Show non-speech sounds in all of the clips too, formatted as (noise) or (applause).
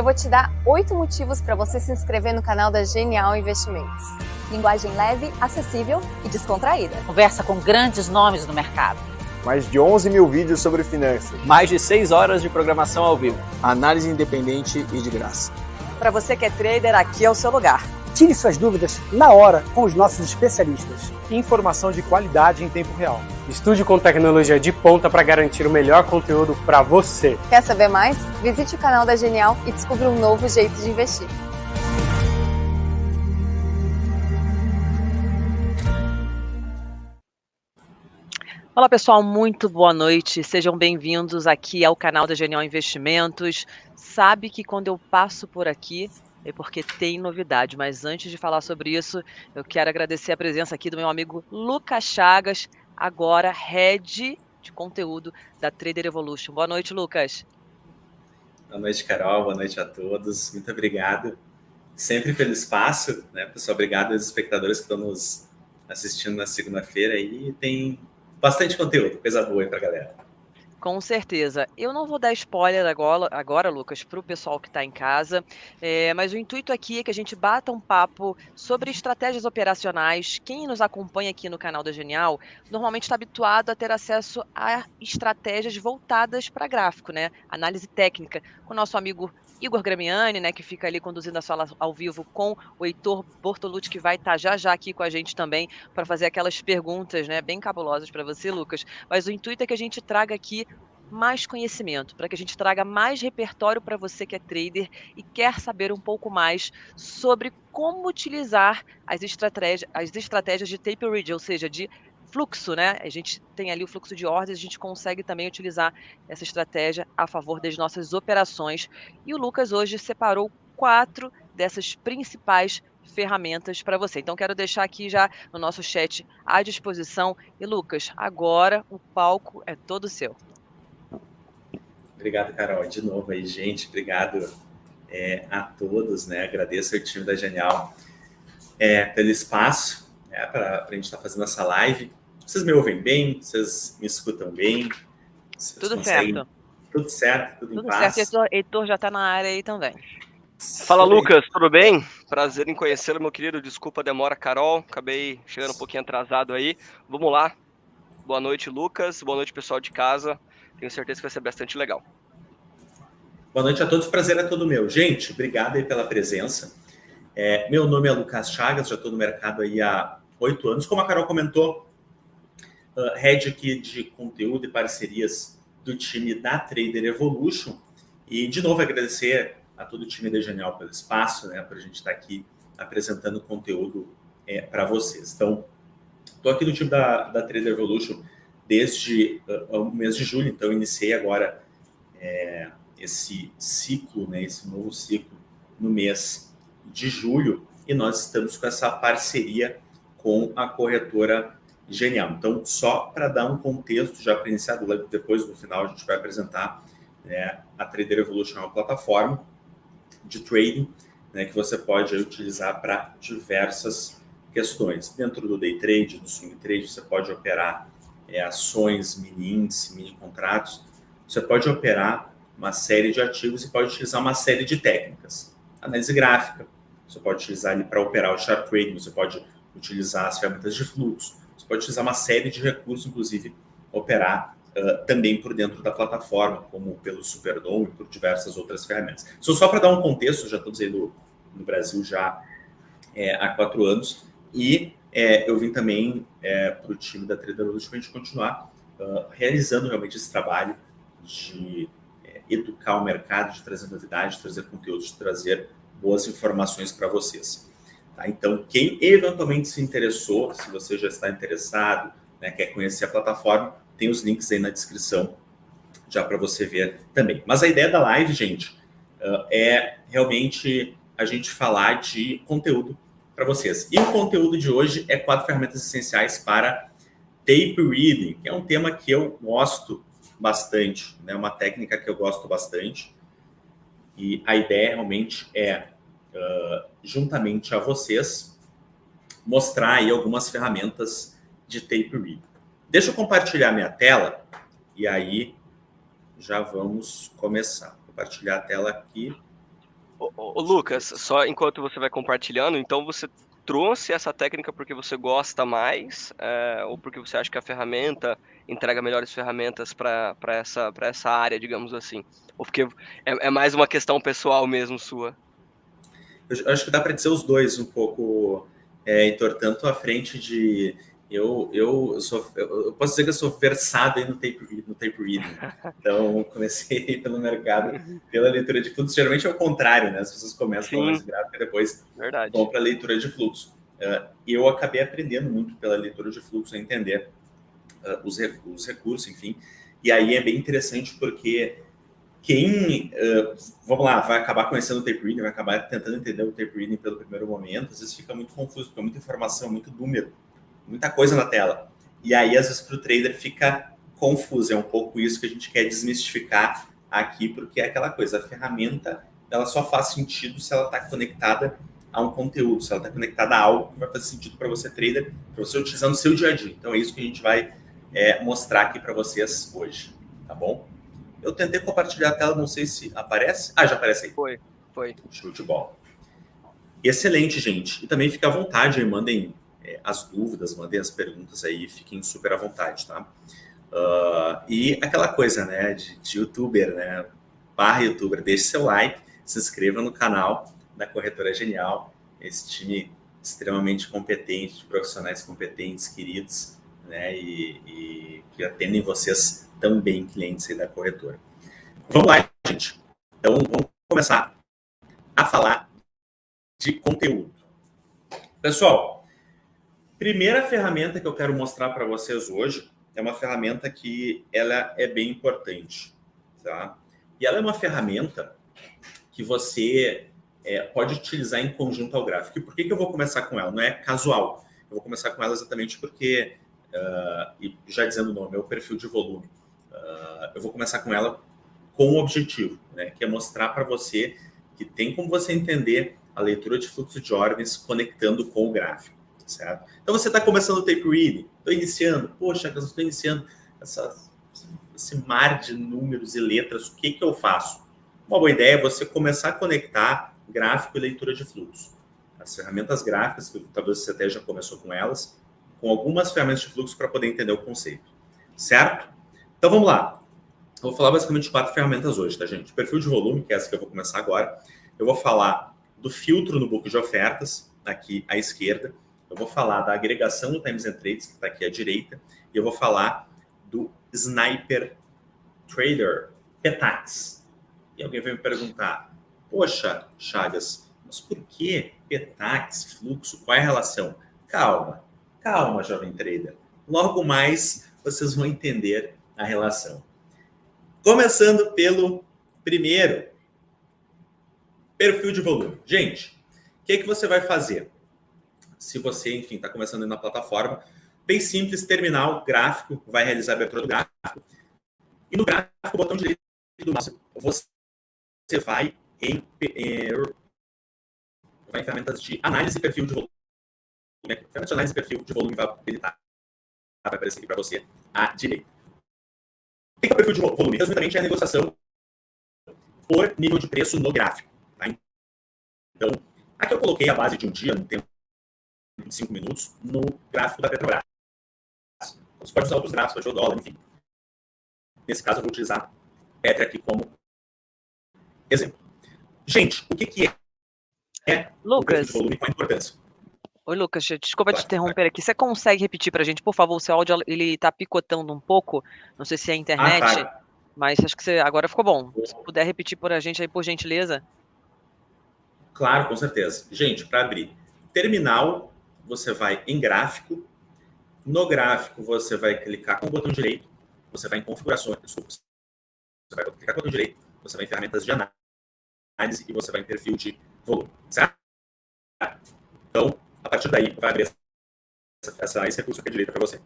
eu vou te dar oito motivos para você se inscrever no canal da Genial Investimentos. Linguagem leve, acessível e descontraída. Conversa com grandes nomes do mercado. Mais de 11 mil vídeos sobre finanças. Mais de 6 horas de programação ao vivo. Análise independente e de graça. Para você que é trader, aqui é o seu lugar. Tire suas dúvidas na hora com os nossos especialistas. Informação de qualidade em tempo real. Estude com tecnologia de ponta para garantir o melhor conteúdo para você. Quer saber mais? Visite o canal da Genial e descubra um novo jeito de investir. Olá pessoal, muito boa noite. Sejam bem-vindos aqui ao canal da Genial Investimentos. Sabe que quando eu passo por aqui é porque tem novidade, mas antes de falar sobre isso, eu quero agradecer a presença aqui do meu amigo Lucas Chagas, agora head de conteúdo da Trader Evolution. Boa noite, Lucas. Boa noite, Carol. Boa noite a todos. Muito obrigado sempre pelo espaço, né, pessoal? Obrigado aos espectadores que estão nos assistindo na segunda-feira e tem bastante conteúdo, coisa boa aí pra galera. Com certeza. Eu não vou dar spoiler agora, agora Lucas, para o pessoal que está em casa, é, mas o intuito aqui é que a gente bata um papo sobre estratégias operacionais. Quem nos acompanha aqui no canal da Genial normalmente está habituado a ter acesso a estratégias voltadas para gráfico, né? Análise técnica, com o nosso amigo Igor Gramiani, né, que fica ali conduzindo a sala ao vivo com o Heitor Bortolucci, que vai estar tá já já aqui com a gente também para fazer aquelas perguntas, né, bem cabulosas para você, Lucas. Mas o intuito é que a gente traga aqui mais conhecimento, para que a gente traga mais repertório para você que é trader e quer saber um pouco mais sobre como utilizar as estratégias, as estratégias de tape read, ou seja, de fluxo, né? A gente tem ali o fluxo de ordens, a gente consegue também utilizar essa estratégia a favor das nossas operações. E o Lucas hoje separou quatro dessas principais ferramentas para você. Então quero deixar aqui já no nosso chat à disposição. E Lucas, agora o palco é todo seu. Obrigado, Carol. De novo aí, gente. Obrigado é, a todos, né? Agradeço ao time da Genial é, pelo espaço né, para a gente estar tá fazendo essa live. Vocês me ouvem bem? Vocês me escutam bem? Vocês tudo conseguem... certo. Tudo certo, tudo, tudo em paz. certo. Heitor, Heitor já está na área aí também. Fala, Lucas, tudo bem? Prazer em conhecê-lo, meu querido. Desculpa a demora, Carol. Acabei chegando um pouquinho atrasado aí. Vamos lá. Boa noite, Lucas. Boa noite, pessoal de casa. Tenho certeza que vai ser bastante legal. Boa noite a todos. Prazer é todo meu. Gente, obrigado aí pela presença. É, meu nome é Lucas Chagas, já estou no mercado aí há oito anos. Como a Carol comentou, uh, head aqui de conteúdo e parcerias do time da Trader Evolution. E, de novo, agradecer a todo o time da Genial pelo espaço, né, para a gente estar tá aqui apresentando conteúdo é, para vocês. Então, estou aqui no time da, da Trader Evolution desde uh, o mês de julho, então iniciei agora é, esse ciclo, né, esse novo ciclo no mês de julho, e nós estamos com essa parceria com a corretora genial. Então, só para dar um contexto, já para iniciar, depois no final a gente vai apresentar né, a Trader Evolution, é uma plataforma de trading né, que você pode utilizar para diversas questões. Dentro do day trade, do swing trade, você pode operar é, ações, mini índice, mini contratos. Você pode operar uma série de ativos e pode utilizar uma série de técnicas. Análise gráfica, você pode utilizar ali para operar o chart trading, você pode utilizar as ferramentas de fluxo, pode utilizar uma série de recursos, inclusive operar uh, também por dentro da plataforma, como pelo Superdome e por diversas outras ferramentas. Isso só para dar um contexto, já estou dizendo no Brasil já é, há quatro anos, e é, eu vim também é, para o time da Trader para a gente continuar uh, realizando realmente esse trabalho de é, educar o mercado, de trazer novidades, de trazer conteúdo, de trazer boas informações para vocês. Tá? Então, quem eventualmente se interessou, se você já está interessado, né, quer conhecer a plataforma, tem os links aí na descrição já para você ver também. Mas a ideia da live, gente, é realmente a gente falar de conteúdo para vocês. E o conteúdo de hoje é quatro ferramentas essenciais para tape reading, que é um tema que eu gosto bastante, né? uma técnica que eu gosto bastante. E a ideia realmente é uh, juntamente a vocês, mostrar aí algumas ferramentas de tape read. Deixa eu compartilhar minha tela e aí já vamos começar. Compartilhar a tela aqui. Ô, ô, Lucas, só enquanto você vai compartilhando, então você trouxe essa técnica porque você gosta mais, é, ou porque você acha que a ferramenta entrega melhores ferramentas para essa, essa área, digamos assim? Ou porque é, é mais uma questão pessoal mesmo sua? Eu acho que dá para dizer os dois um pouco, é, Heitor, tanto à frente de eu, eu, sou, eu posso dizer que eu sou versado aí no tape, no tape (laughs) reading. Então, comecei pelo mercado, pela leitura de fluxo. Geralmente é o contrário, né? As pessoas começam com análise gráfica e depois Verdade. vão para a leitura de fluxo. Uh, eu acabei aprendendo muito pela leitura de fluxo, a entender uh, os, os, recursos, enfim. E aí é bem interessante porque quem, uh, vamos lá, vai acabar conhecendo o tape reading, vai acabar tentando entender o tape reading pelo primeiro momento, às vezes fica muito confuso, porque é muita informação, muito número muita coisa na tela. E aí, às vezes, para o trader fica confuso. É um pouco isso que a gente quer desmistificar aqui, porque é aquela coisa, a ferramenta ela só faz sentido se ela está conectada a um conteúdo, se ela está conectada a algo que vai fazer sentido para você, trader, para você utilizar no seu dia a dia. Então é isso que a gente vai é, mostrar aqui para vocês hoje, tá bom? Eu tentei compartilhar a tela, não sei se aparece. Ah, já aparece aí. Foi, foi. Show de bola. Excelente, gente. E também fica à vontade, mandem é, as dúvidas, mandem as perguntas aí, fiquem super à vontade, tá? Uh, e aquela coisa, né, de, de, youtuber, né, barra youtuber, deixe seu like, se inscreva no canal da Corretora Genial, esse time extremamente competente, de profissionais competentes, queridos, né, e, e que atendem vocês também, clientes da corretora. Vamos lá, gente. Então, vamos começar a falar de conteúdo. Pessoal, Primeira ferramenta que eu quero mostrar para vocês hoje é uma ferramenta que ela é bem importante, tá? E ela é uma ferramenta que você é, pode utilizar em conjunto ao gráfico. E por que, que eu vou começar com ela? Não é casual. Eu vou começar com ela exatamente porque, uh, e já dizendo o nome, é o perfil de volume. Uh, eu vou começar com ela com um objetivo, né, que é mostrar para você que tem como você entender a leitura de fluxo de ordens conectando com o gráfico certo? Então você está começando o tape reading, estou iniciando, poxa, estou iniciando essa, esse mar de números e letras, o que, que eu faço? Uma boa ideia é você começar a conectar gráfico e leitura de fluxo. As ferramentas gráficas, que talvez você até já começou com elas, com algumas ferramentas de fluxo para poder entender o conceito, certo? Então vamos lá. Eu vou falar basicamente de quatro ferramentas hoje, tá, gente? Perfil de volume, que é essa que eu vou começar agora. Eu vou falar do filtro no book de ofertas, aqui à esquerda. Eu vou falar da agregação do Times and Trades, que está aqui à direita, e eu vou falar do Sniper Trader Petax. E alguém vai me perguntar, poxa, Chagas, mas por que Petax, fluxo, qual é a relação? Calma, calma, jovem trader. Logo mais vocês vão entender a relação. Começando pelo primeiro, perfil de volume. Gente, o que, é que você vai fazer? se você, enfim, está começando na plataforma. Bem simples, terminal, gráfico, vai realizar a abertura do gráfico. E no gráfico, o botão direito do mouse, você vai em, em, ferramentas de análise e perfil de volume. Ferramenta de análise e perfil de volume vai habilitar, vai aparecer aqui para você à direita. O que é o perfil de volume? Resumidamente, é a negociação por nível de preço no gráfico. Tá? Então, aqui eu coloquei a base de um dia, no tempo 25 minutos no gráfico da Petrobras. Você pode usar outros gráficos, pode usar o dólar, enfim. Nesse caso, eu vou utilizar Petri aqui como exemplo. Gente, o que, que é, é Lucas. o volume com a importância? Oi, Lucas, desculpa te interromper aqui. Você consegue repetir para a gente, por favor? O seu áudio ele está picotando um pouco. Não sei se é a internet, ah, tá. mas acho que você agora ficou bom. Se puder repetir por a gente aí, por gentileza. Claro, com certeza. Gente, para abrir terminal você vai em gráfico. No gráfico, você vai clicar com o botão direito, você vai em configurações, desculpa, você vai clicar com o botão direito, você vai em ferramentas de análise e você vai em perfil de volume, certo? Então, a partir daí, vai abrir essa, essa, esse recurso aqui à direita para você.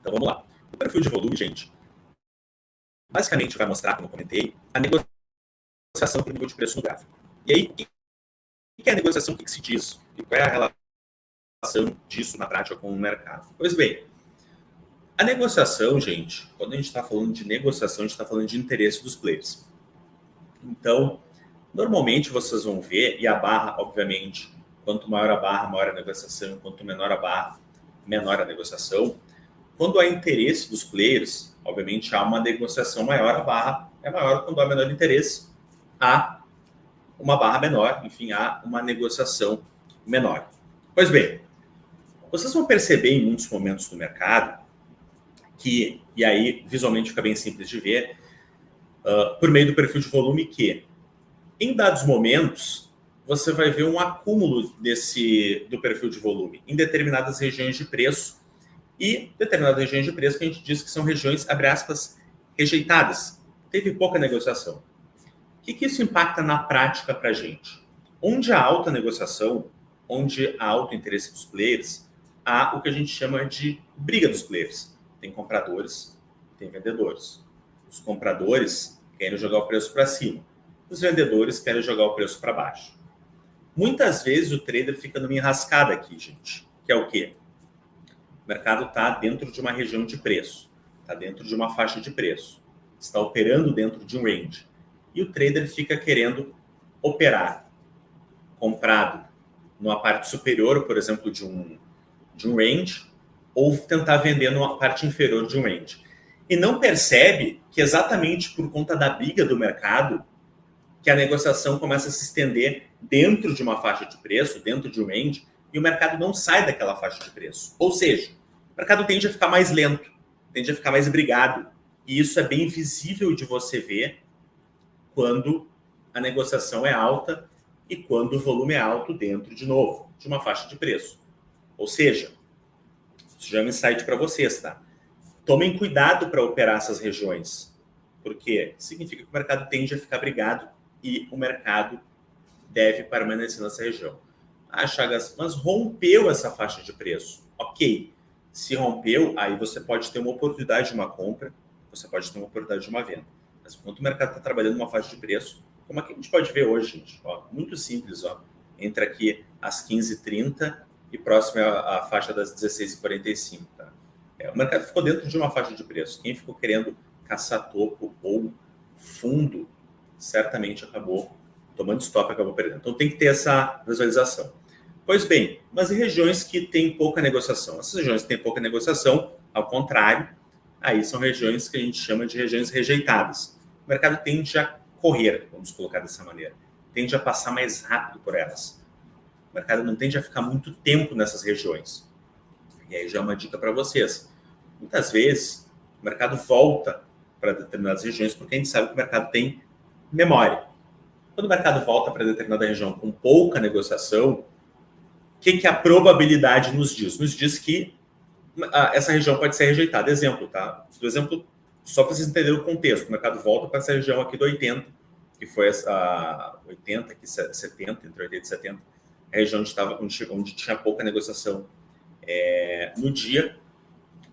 Então, vamos lá. O perfil de volume, gente, basicamente vai mostrar, como eu comentei, a negociação por nível de preço no gráfico. E aí, o que é a negociação? O que se diz? E qual é a relação disso na prática com o mercado? Pois bem, a negociação, gente, quando a gente está falando de negociação, a gente está falando de interesse dos players. Então, Normalmente vocês vão ver, e a barra, obviamente, quanto maior a barra, maior a negociação, quanto menor a barra, menor a negociação. Quando há interesse dos players, obviamente há uma negociação maior, a barra é maior. Quando há menor interesse, há uma barra menor, enfim, há uma negociação menor. Pois bem, vocês vão perceber em muitos momentos do mercado que, e aí visualmente fica bem simples de ver, uh, por meio do perfil de volume, que em dados momentos você vai ver um acúmulo desse do perfil de volume em determinadas regiões de preço e determinadas regiões de preço que a gente diz que são regiões, abre aspas, rejeitadas. Teve pouca negociação. O que, que isso impacta na prática para a gente? Onde há alta negociação, onde há alto interesse dos players, há o que a gente chama de briga dos players. Tem compradores, tem vendedores. Os compradores querem jogar o preço para cima. Os vendedores querem jogar o preço para baixo. Muitas vezes o trader fica numa enrascada aqui, gente, que é o quê? O mercado está dentro de uma região de preço, está dentro de uma faixa de preço, está operando dentro de um range. E o trader fica querendo operar comprado numa parte superior, por exemplo, de um, de um range, ou tentar vender numa parte inferior de um range. E não percebe que exatamente por conta da briga do mercado, que a negociação começa a se estender dentro de uma faixa de preço, dentro de um range, e o mercado não sai daquela faixa de preço. Ou seja, o mercado tende a ficar mais lento, tende a ficar mais brigado. E isso é bem visível de você ver quando a negociação é alta e quando o volume é alto dentro, de novo, de uma faixa de preço. Ou seja, isso já é um insight para vocês, tá? Tomem cuidado para operar essas regiões, porque significa que o mercado tende a ficar brigado e o mercado deve permanecer nessa região. Ah, Chagas, mas rompeu essa faixa de preço. Ok, se rompeu, aí você pode ter uma oportunidade de uma compra, você pode ter uma oportunidade de uma venda. Mas enquanto o mercado está trabalhando numa faixa de preço, como é a gente pode ver hoje, gente? Ó, muito simples, ó. Entre aqui às 15h30 e próximo à faixa das 16h45, tá? É, o mercado ficou dentro de uma faixa de preço. Quem ficou querendo caçar topo ou fundo, certamente acabou tomando stop, acabou perdendo. Então tem que ter essa visualização. Pois bem, mas em regiões que têm pouca negociação? Essas regiões que têm pouca negociação, ao contrário, aí são regiões que a gente chama de regiões rejeitadas. O mercado tende a correr, vamos colocar dessa maneira, tende a passar mais rápido por elas. O mercado não tende a ficar muito tempo nessas regiões. E aí já é uma dica para vocês. Muitas vezes, o mercado volta para determinadas regiões porque a gente sabe que o mercado tem memória. Quando o mercado volta para determinada região com pouca negociação, o que, que a probabilidade nos diz? Nos diz que ah, essa região pode ser rejeitada. Exemplo, tá? Do exemplo, só para vocês entenderem o contexto. O mercado volta para essa região aqui do 80, que foi essa 80, aqui 70, entre 80 e 70, a região onde, estava, onde, onde tinha pouca negociação é, no dia.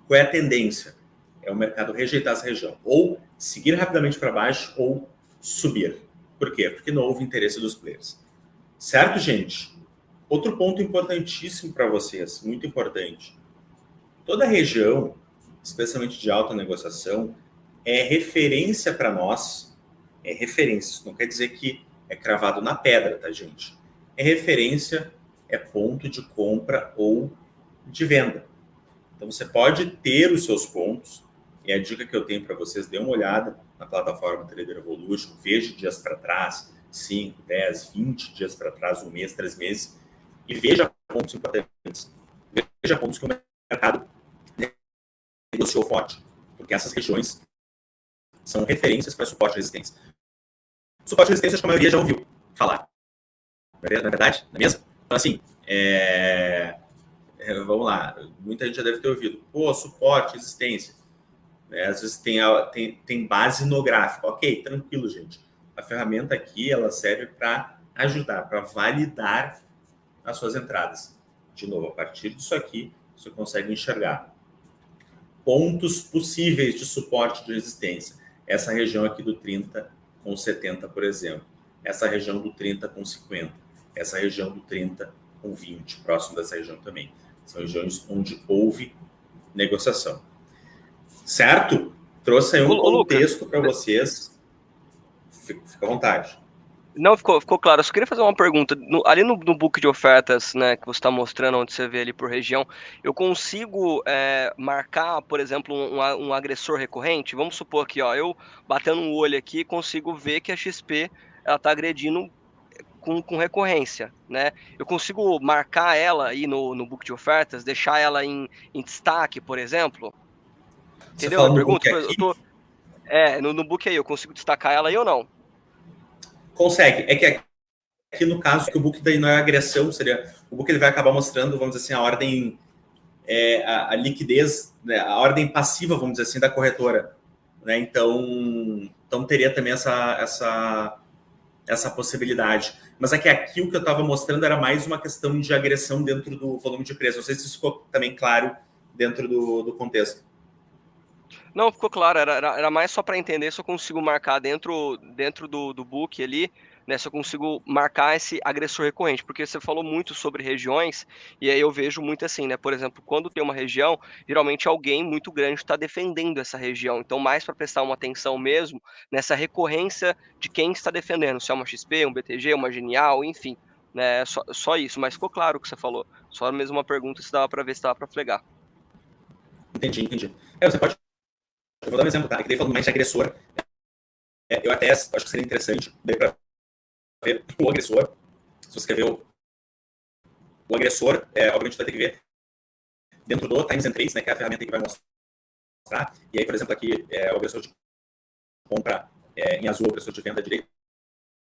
Qual é a tendência? É o mercado rejeitar essa região. Ou seguir rapidamente para baixo ou subir. Por quê? Porque não houve interesse dos players. Certo, gente? Outro ponto importantíssimo para vocês, muito importante. Toda região, especialmente de alta negociação, é referência para nós. É referência. Isso não quer dizer que é cravado na pedra, tá, gente? É referência, é ponto de compra ou de venda. Então, você pode ter os seus pontos, e a dica que eu tenho para vocês, dê uma olhada na plataforma Trader Evolution, veja dias para trás, 5, 10, 20 dias para trás, um mês, três meses, e veja pontos importantes. Veja pontos que o mercado negociou forte, porque essas regiões são referências para suporte e resistência. Suporte e resistência, acho que a maioria já ouviu falar. Não é verdade? Não é mesmo? Então, assim, é... É, vamos lá, muita gente já deve ter ouvido. Pô, suporte, resistência. Né? Às vezes tem, tem, tem base no gráfico. Ok, tranquilo, gente. A ferramenta aqui ela serve para ajudar, para validar as suas entradas. De novo, a partir disso aqui, você consegue enxergar pontos possíveis de suporte de resistência. Essa região aqui do 30 com 70, por exemplo. Essa região do 30 com 50. Essa região do 30 com 20, próximo dessa região também. São regiões onde houve negociação. Certo? Trouxe aí um contexto para vocês. Fica à vontade. Não, ficou, ficou claro. Eu só queria fazer uma pergunta. No, ali no, no, book de ofertas, né, que você está mostrando, onde você vê ali por região, eu consigo é, marcar, por exemplo, um, um, agressor recorrente? Vamos supor que, ó, eu batendo um olho aqui, consigo ver que a XP ela está agredindo com, com, recorrência, né? Eu consigo marcar ela aí no, no book de ofertas, deixar ela em, em destaque, por exemplo? Entendeu a pergunta? Eu tô, é, no, no book aí, eu consigo destacar ela aí ou não? Consegue. É que aqui no caso que o book daí não é agressão, seria o book ele vai acabar mostrando, vamos dizer assim, a ordem, é, a, a, liquidez, né, a ordem passiva, vamos dizer assim, da corretora. Né? Então, então teria também essa, essa, essa possibilidade. Mas é que aqui o que eu estava mostrando era mais uma questão de agressão dentro do volume de preço. Não sei se isso ficou também claro dentro do, do contexto. Não, ficou claro, era, era mais só para entender se eu consigo marcar dentro, dentro do, do book ali, né, se eu consigo marcar esse agressor recorrente, porque você falou muito sobre regiões, e aí eu vejo muito assim, né, por exemplo, quando tem uma região, geralmente alguém muito grande está defendendo essa região, então mais para prestar uma atenção mesmo nessa recorrência de quem está defendendo, se é uma XP, um BTG, uma Genial, enfim, né, só, só isso, mas ficou claro o que você falou, só mesmo uma pergunta se dava para ver se dava para flegar. Entendi, entendi. É, você pode eu vou dar um exemplo, tá? Que daí falando mais de agressor. É, eu até acho que seria interessante daí para ver o agressor. Se você quer ver o, o agressor, é, obviamente vai ter que ver dentro do Times and Trades, né? Que é a ferramenta que vai mostrar. E aí, por exemplo, aqui é o agressor de compra é, em azul, o agressor de venda direito.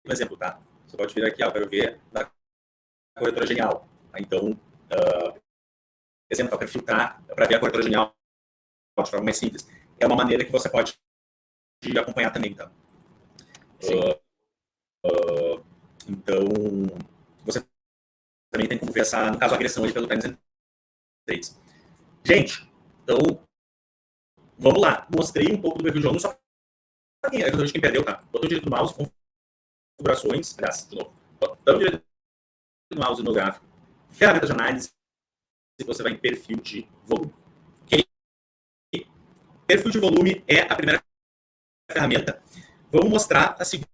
Um exemplo, tá? Você pode vir aqui, ó, para ver da corretora genial. Então, uh, exemplo, eu quero filtrar para ver a corretora genial de forma mais simples é uma maneira que você pode acompanhar também, tá? Uh, uh, então, você também tem como ver essa, no caso, a agressão ali pelo Times and Trades. Gente, então, vamos lá. Mostrei um pouco do perfil de aluno, só para quem, é quem perdeu, tá? Botou direito no mouse, configurações, aliás, de novo, botando direito no mouse no gráfico, ferramenta de análise, se você vai em perfil de volume. Perfil de volume é a primeira ferramenta. Vamos mostrar a segunda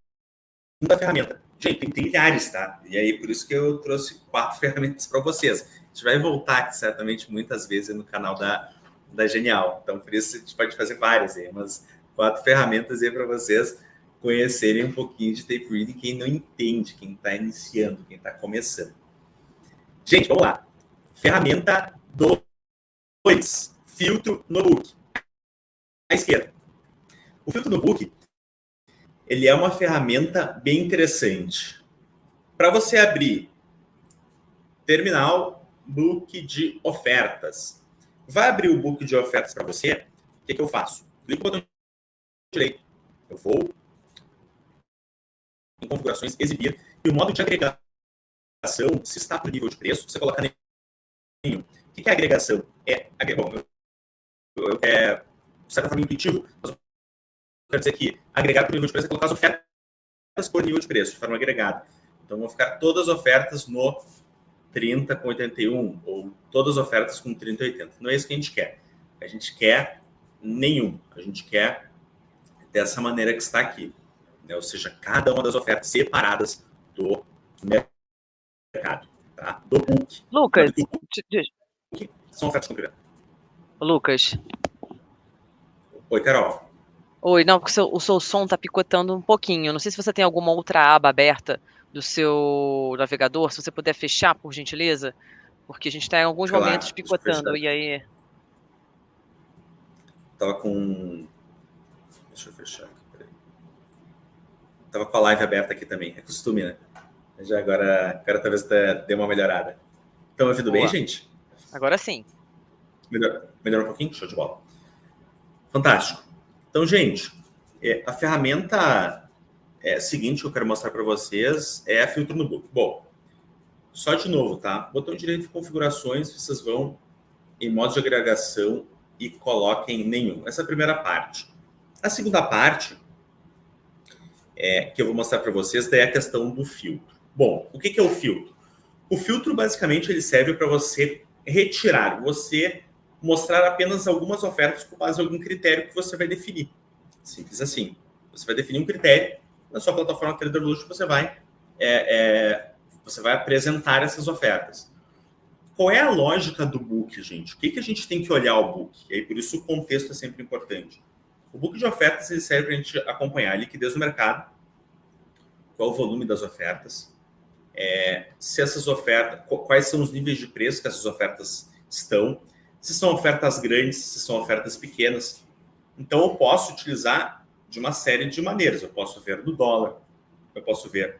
ferramenta. Gente, tem trilhares, tá? E aí, por isso que eu trouxe quatro (laughs) ferramentas para vocês. A gente vai voltar aqui, certamente, muitas vezes no canal da, da Genial. Então, por isso, a gente pode fazer várias aí, mas quatro ferramentas aí para vocês conhecerem um pouquinho de tape reading, quem não entende, quem está iniciando, quem está começando. Gente, vamos lá. Ferramenta 2. Filtro no book à esquerda. O filtro do book ele é uma ferramenta bem interessante. Para você abrir terminal book de ofertas, vai abrir o book de ofertas para você, o que, que eu faço? Clico no botão direito, eu vou em configurações, exibir, e o modo de agregação, se está o nível de preço, você coloca nenhum. O que é agregação? É, bom, é de certa forma, intuitivo, mas eu quero dizer que agregar por nível de preço é colocar as ofertas por nível de preço, de forma agregada. Então, vão ficar todas as ofertas no 30 com 81, ou todas as ofertas com 30 e 80. Não é isso que a gente quer. A gente quer nenhum. A gente quer dessa maneira que está aqui. Né? Ou seja, cada uma das ofertas separadas do mercado. Tá? Do book. Lucas, do book, são ofertas concretas. Lucas, Oi, Carol. Oi, não, porque o seu, o seu som tá picotando um pouquinho. Não sei se você tem alguma outra aba aberta do seu navegador, se você puder fechar, por gentileza, porque a gente está em alguns claro, momentos picotando, e aí... Tava com... Deixa eu fechar aqui, peraí. Tava com a live aberta aqui também, é costume, né? Já agora, agora talvez dê uma melhorada. Estão ouvindo Boa. bem, gente? Agora sim. Melhor, melhorou um pouquinho? Show de bola. Fantástico. Então, gente, é, a ferramenta é, seguinte que eu quero mostrar para vocês é a filtro no book. Bom, só de novo, tá? Botão direito de configurações, vocês vão em modo de agregação e coloquem nenhum. Essa é a primeira parte. A segunda parte, é, que eu vou mostrar para vocês, é a questão do filtro. Bom, o que, que é o filtro? O filtro, basicamente, ele serve para você retirar, você mostrar apenas algumas ofertas com base em algum critério que você vai definir. Simples assim. Você vai definir um critério, na sua plataforma TraderLush você vai é, é, você vai apresentar essas ofertas. Qual é a lógica do book, gente? O que, que a gente tem que olhar o book? E aí, por isso o contexto é sempre importante. O book de ofertas ele serve para a gente acompanhar a liquidez do mercado, qual o volume das ofertas, é, se essas ofertas, quais são os níveis de preço que essas ofertas estão, se são ofertas grandes, se são ofertas pequenas. Então, eu posso utilizar de uma série de maneiras. Eu posso ver no dólar, eu posso ver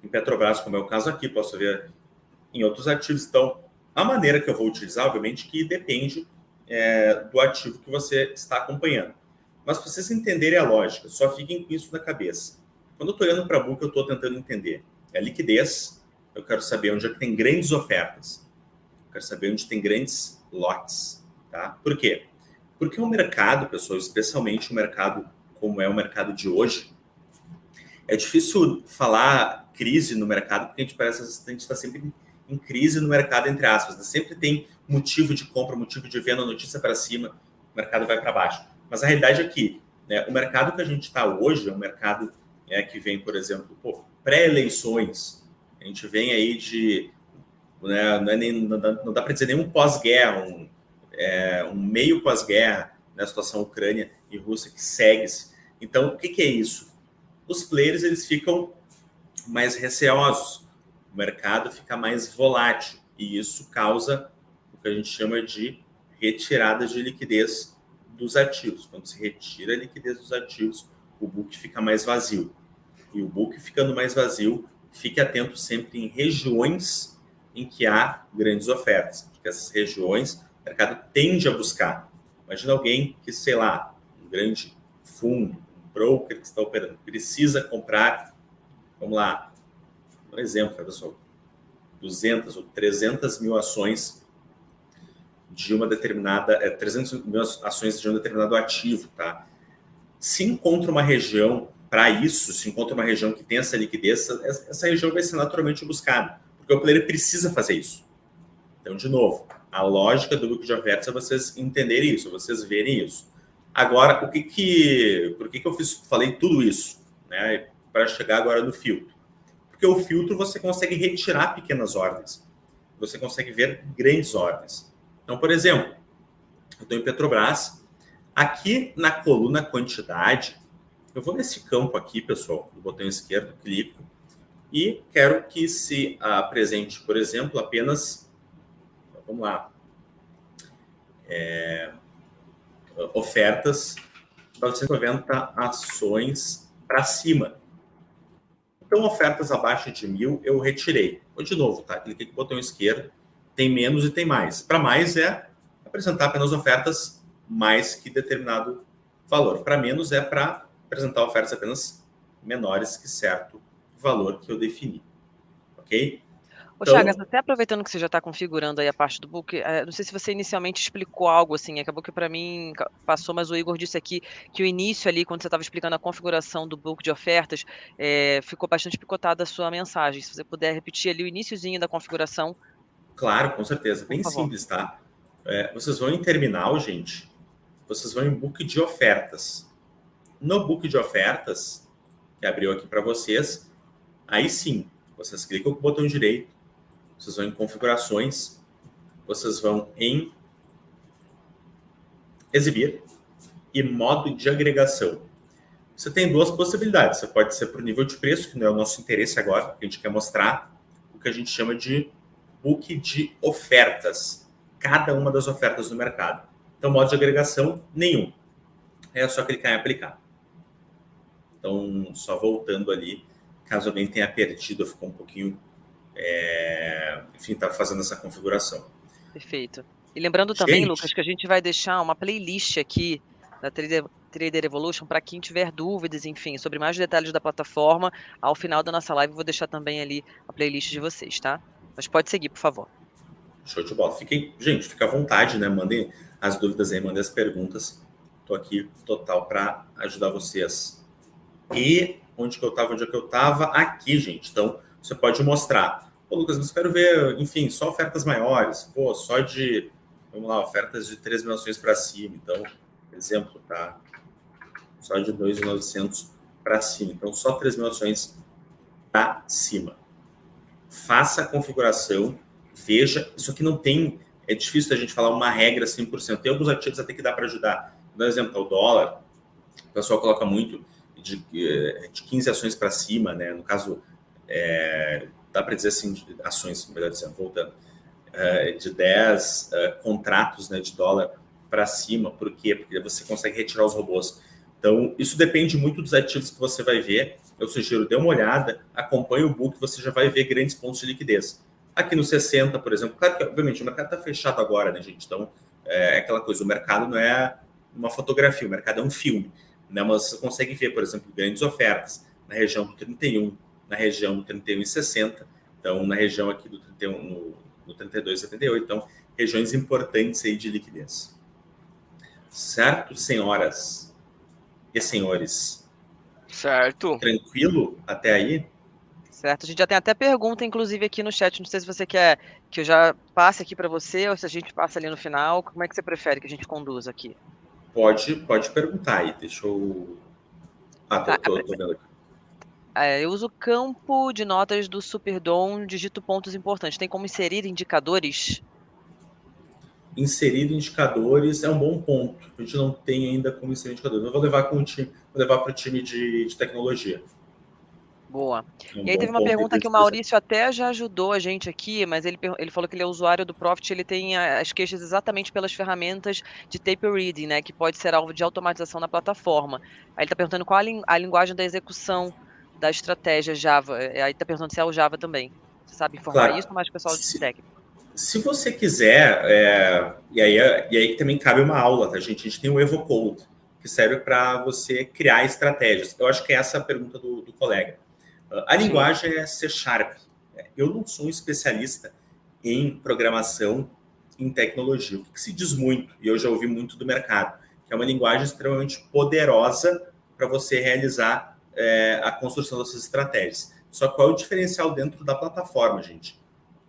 em Petrobras, como é o caso aqui, posso ver em outros ativos. Então, a maneira que eu vou utilizar, obviamente, que depende é, do ativo que você está acompanhando. Mas para vocês entenderem a lógica, só fiquem com isso na cabeça. Quando eu estou olhando para a book, eu estou tentando entender. É liquidez, eu quero saber onde é que tem grandes ofertas. Quero saber onde tem grandes lotes. Tá? Por quê? Porque o mercado, pessoal, especialmente o mercado como é o mercado de hoje, é difícil falar crise no mercado, porque a gente parece que a gente está sempre em crise no mercado, entre aspas. Né? Sempre tem motivo de compra, motivo de venda, notícia para cima, o mercado vai para baixo. Mas a realidade é que né, o mercado que a gente está hoje é um mercado é, que vem, por exemplo, pré-eleições. A gente vem aí de. Né, não, é nem, não dá, para dizer nenhum pós-guerra, um, é, um meio pós-guerra, na né, situação Ucrânia e Rússia que segue-se. Então, o que, que é isso? Os players eles ficam mais receosos, o mercado fica mais volátil e isso causa o que a gente chama de retirada de liquidez dos ativos. Quando se retira a liquidez dos ativos, o book fica mais vazio. E o book ficando mais vazio, fique atento sempre em regiões em que há grandes ofertas, porque essas regiões o mercado tende a buscar. Imagina alguém que, sei lá, um grande fundo, um broker que está operando, precisa comprar, vamos lá, um exemplo, pessoal, 200 ou 300 mil ações de uma determinada, é, 300 mil ações de um determinado ativo, tá? Se encontra uma região para isso, se encontra uma região que tem essa liquidez, essa região vai ser naturalmente buscada, porque o player precisa fazer isso. Então, de novo, a lógica do book de ofertas é vocês entenderem isso, vocês verem isso. Agora, o que que, por que que eu fiz, falei tudo isso, né, para chegar agora no filtro? Porque o filtro você consegue retirar pequenas ordens, você consegue ver grandes ordens. Então, por exemplo, eu estou em Petrobras, aqui na coluna quantidade, eu vou nesse campo aqui, pessoal, do botão esquerdo, clico, e quero que se apresente, por exemplo, apenas, vamos lá, é, ofertas 990 ações para cima. Então, ofertas abaixo de mil eu retirei. Vou de novo, tá? Cliquei com o botão esquerdo, tem menos e tem mais. Para mais é apresentar apenas ofertas mais que determinado valor. Para menos é para apresentar ofertas apenas menores que certo valor que eu defini. Ok? Ô, então, Chagas, até aproveitando que você já está configurando aí a parte do book, é, não sei se você inicialmente explicou algo assim, acabou que para mim passou, mas o Igor disse aqui que o início ali, quando você estava explicando a configuração do book de ofertas, é, ficou bastante picotada a sua mensagem. Se você puder repetir ali o iníciozinho da configuração. Claro, com certeza. Bem simples, tá? É, vocês vão em terminal, gente, vocês vão em book de ofertas. No book de ofertas, que abriu aqui para vocês, aí sim, vocês clicam com o botão direito, vocês vão em configurações, vocês vão em exibir e modo de agregação. Você tem duas possibilidades. Você pode ser para o nível de preço, que não é o nosso interesse agora, que a gente quer mostrar o que a gente chama de book de ofertas. Cada uma das ofertas do mercado. Então, modo de agregação, nenhum. É só clicar em aplicar. Então, só voltando ali, caso alguém tenha perdido, ficou um pouquinho, é, enfim, está fazendo essa configuração. Perfeito. E lembrando também, gente, Lucas, que a gente vai deixar uma playlist aqui da Trader, Trader Evolution para quem tiver dúvidas, enfim, sobre mais detalhes da plataforma. Ao final da nossa live, vou deixar também ali a playlist de vocês, tá? Mas pode seguir, por favor. Show de bola. Fiquem, gente, fica à vontade, né? Mandem as dúvidas aí, mandem as perguntas. Estou aqui total para ajudar vocês e onde que eu estava, onde é que eu estava? Aqui, gente. Então, você pode mostrar. Pô, Lucas, mas quero ver, enfim, só ofertas maiores. Pô, só de, vamos lá, ofertas de 3 mil ações para cima. Então, exemplo, tá? Só de 2.900 para cima. Então, só 3 mil ações para cima. Faça a configuração, veja. Isso aqui não tem. É difícil a gente falar uma regra 100%. Tem alguns ativos até que dá para ajudar. Por exemplo, o dólar. O pessoal coloca muito de, eh, de 15 ações para cima, né? No caso, é, dá para dizer assim, ações, melhor dizendo, voltando, é, de 10 é, contratos né, de dólar para cima. Por quê? Porque você consegue retirar os robôs. Então, isso depende muito dos ativos que você vai ver. Eu sugiro, dê uma olhada, acompanhe o book, você já vai ver grandes pontos de liquidez. Aqui no 60, por exemplo, claro que, obviamente, o mercado está fechado agora, né, gente? Então, é aquela coisa, o mercado não é uma fotografia, o mercado é um filme. Né? Mas você consegue ver, por exemplo, grandes ofertas na região do 31, na região do 31,60, então na região aqui do 31, no, no 32,78, então regiões importantes aí de liquidez. Certo, senhoras e senhores? Certo. Tranquilo até aí? Certo, a gente já tem até pergunta, inclusive, aqui no chat. Não sei se você quer que eu já passe aqui para você ou se a gente passa ali no final. Como é que você prefere que a gente conduza aqui? Pode, pode perguntar aí. Deixa eu. Ah, tô, tô, tô vendo aqui. É, eu uso o campo de notas do Superdom, digito pontos importantes. Tem como inserir indicadores? Inserir indicadores é um bom ponto. A gente não tem ainda como inserir indicadores. Eu vou levar com o time, vou levar para o time de, de tecnologia. Boa. É um e aí teve uma pergunta que o Maurício até já ajudou a gente aqui, mas ele, ele falou que ele é usuário do Profit, ele tem as queixas exatamente pelas ferramentas de tape reading, né, que pode ser alvo de automatização na plataforma. Aí ele está perguntando qual a, a, linguagem da execução da estratégia Java. É, aí está perguntando se é o Java também. Você sabe informar claro. isso, mas o pessoal de técnico. Se você quiser, é, e, aí, e aí também cabe uma aula, tá, gente? A gente tem o EvoCode, que serve para você criar estratégias. Eu acho que é essa a pergunta do, do colega. A linguagem é C Sharp. Eu não sou um especialista em programação em tecnologia, o que se diz muito, e eu já ouvi muito do mercado, que é uma linguagem extremamente poderosa para você realizar é, a construção dessas estratégias. Só qual é o diferencial dentro da plataforma, gente?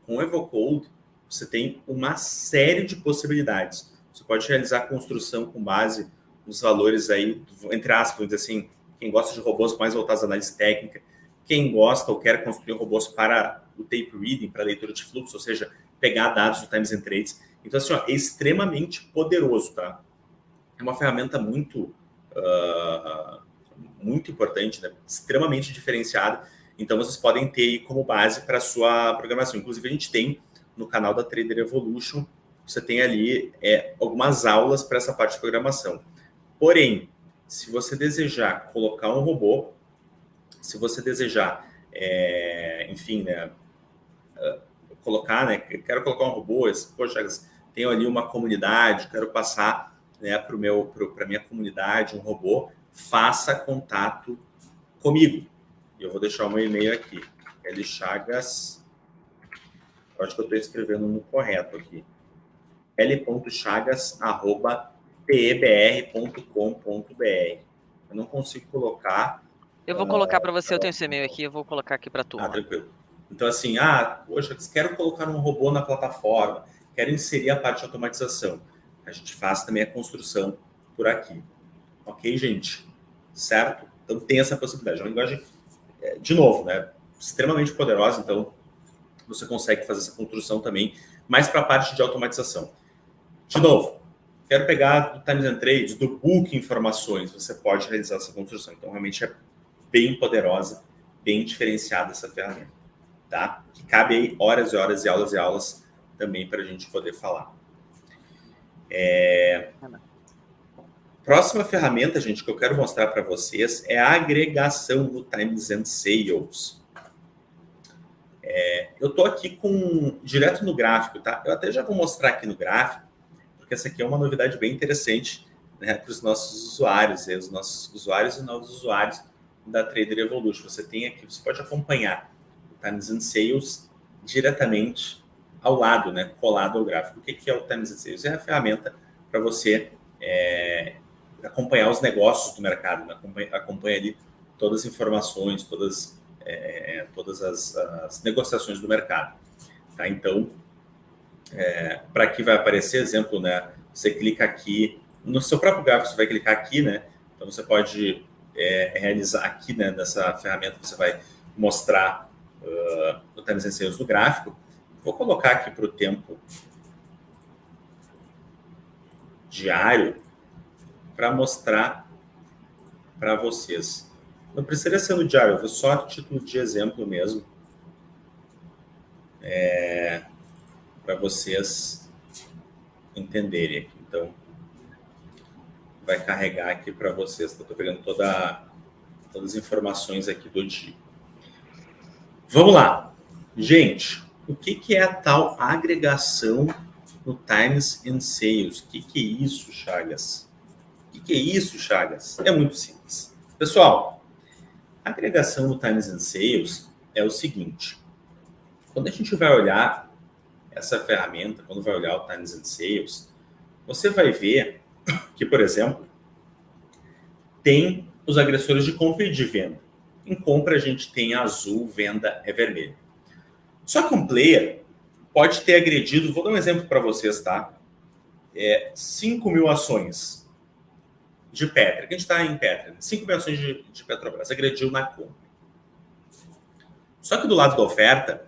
Com o EvoCode, você tem uma série de possibilidades. Você pode realizar a construção com base nos valores aí, entre aspas, vamos dizer assim, quem gosta de robôs mais voltados à análise técnica, quem gosta ou quer construir robôs para o tape reading, para leitura de fluxo, ou seja, pegar dados do Times and Trades. Então, assim, ó, é extremamente poderoso, tá? É uma ferramenta muito, uh, muito importante, né? extremamente diferenciada. Então, vocês podem ter como base para a sua programação. Inclusive, a gente tem no canal da Trader Evolution, você tem ali é, algumas aulas para essa parte de programação. Porém, se você desejar colocar um robô se você desejar, é, enfim, né, uh, colocar, né, quero colocar um robô, esse, poxa, tenho ali uma comunidade, quero passar né, para para minha comunidade um robô, faça contato comigo. Eu vou deixar o meu e-mail aqui, L Chagas, acho que eu estou escrevendo no correto aqui, l.chagas@pebr.com.br. Eu não consigo colocar eu vou colocar para você, eu tenho esse e-mail aqui, eu vou colocar aqui para tu. Ah, tranquilo. Então, assim, ah, poxa, quero colocar um robô na plataforma, quero inserir a parte de automatização. A gente faz também a construção por aqui. Ok, gente? Certo? Então, tem essa possibilidade. É uma linguagem, é, de novo, né, extremamente poderosa, então você consegue fazer essa construção também, mais para a parte de automatização. De novo, quero pegar do Times and Trades, do Book informações, você pode realizar essa construção. Então, realmente é bem poderosa, bem diferenciada essa ferramenta, tá? Que cabe aí horas e horas e aulas e aulas também para a gente poder falar. É... Próxima ferramenta, gente, que eu quero mostrar para vocês é a agregação do Times and Sales. É, eu estou aqui com direto no gráfico, tá? Eu até já vou mostrar aqui no gráfico, porque essa aqui é uma novidade bem interessante né, para os nossos usuários, né, os nossos usuários e novos usuários da Trader Evolution. Você tem aqui, você pode acompanhar o Times and Sales diretamente ao lado, né, colado ao gráfico. O que é o Times and Sales? É a ferramenta para você é, acompanhar os negócios do mercado, né? acompanha, acompanha ali todas as informações, todas, é, todas as, as, negociações do mercado. Tá? Então, é, para aqui vai aparecer exemplo, né? Você clica aqui, no seu próprio gráfico você vai clicar aqui, né? Então você pode é, realizar aqui né, nessa ferramenta, você vai mostrar uh, and Sales do gráfico. Vou colocar aqui para o tempo diário para mostrar para vocês. Não precisaria ser no diário, eu vou só título de exemplo mesmo. É, para vocês entenderem aqui. Então, vai carregar aqui para vocês. Estou pegando toda, todas as informações aqui do dia. Vamos lá. Gente, o que, que é a tal agregação no Times and Sales? O que, que é isso, Chagas? O que, que é isso, Chagas? É muito simples. Pessoal, a agregação no Times and Sales é o seguinte. Quando a gente vai olhar essa ferramenta, quando vai olhar o Times and Sales, você vai ver que, por exemplo, tem os agressores de compra e de venda. Em compra, a gente tem azul, venda é vermelho. Só que um player pode ter agredido, vou dar um exemplo para vocês, tá? É, 5 mil ações de Petra, que a gente está em Petra, 5 mil ações de, de Petrobras, agrediu na compra. Só que do lado da oferta,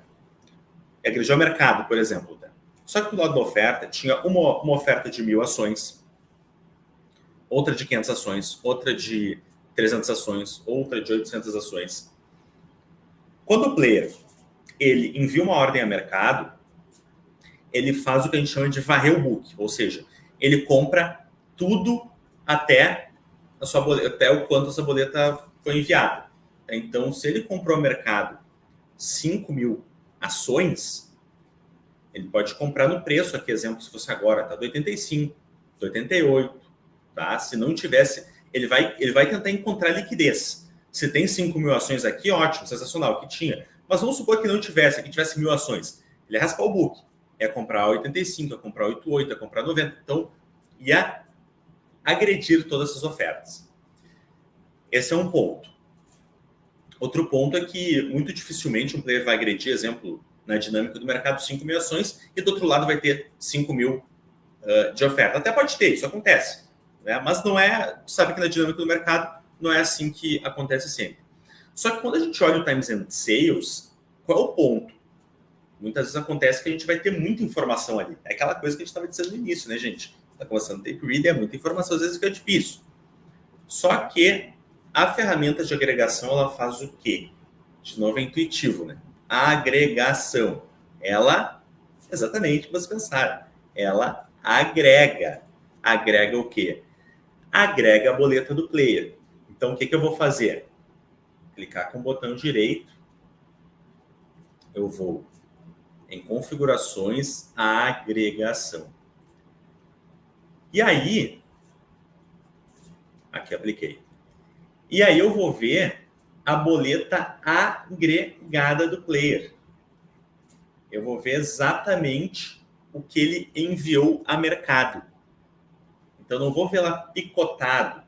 agrediu o mercado, por exemplo. Tá? Só que do lado da oferta, tinha uma, uma oferta de mil ações, outra de 500 ações, outra de 300 ações, outra de 800 ações. Quando o player ele envia uma ordem a mercado, ele faz o que a gente chama de varrer o book, ou seja, ele compra tudo até a sua boleta, até o quanto essa boleta foi enviada. Então, se ele comprou no mercado 5 mil ações, ele pode comprar no preço, aqui exemplo, se fosse agora, tá? Do 85, do 88, Tá? Se não tivesse, ele vai, ele vai tentar encontrar liquidez. Se tem 5 mil ações aqui, ótimo, sensacional, que tinha. Mas vamos supor que não tivesse, que tivesse mil ações. Ele ia raspar o book. É comprar 85, é comprar 88, é comprar 90. Então, ia agredir todas essas ofertas. Esse é um ponto. Outro ponto é que muito dificilmente um player vai agredir, exemplo, na dinâmica do mercado, 5 mil ações, e do outro lado vai ter 5 mil uh, de oferta. Até pode ter, isso acontece. Né? Mas não é, sabe que na dinâmica do mercado não é assim que acontece sempre. Só que quando a gente olha o Times and Sales, qual é o ponto? Muitas vezes acontece que a gente vai ter muita informação ali. É aquela coisa que a gente estava dizendo no início, né, gente? Está começando tape read, é muita informação, às vezes fica difícil. Só que a ferramenta de agregação, ela faz o quê? De novo, é intuitivo, né? A agregação. Ela, exatamente o que vocês pensaram, ela agrega. Agrega o quê? Agrega a boleta do player. Então, o que, que eu vou fazer? Clicar com o botão direito, eu vou em configurações, agregação. E aí, aqui apliquei. E aí eu vou ver a boleta agregada do player. Eu vou ver exatamente o que ele enviou a mercado. Então, não vou lá picotado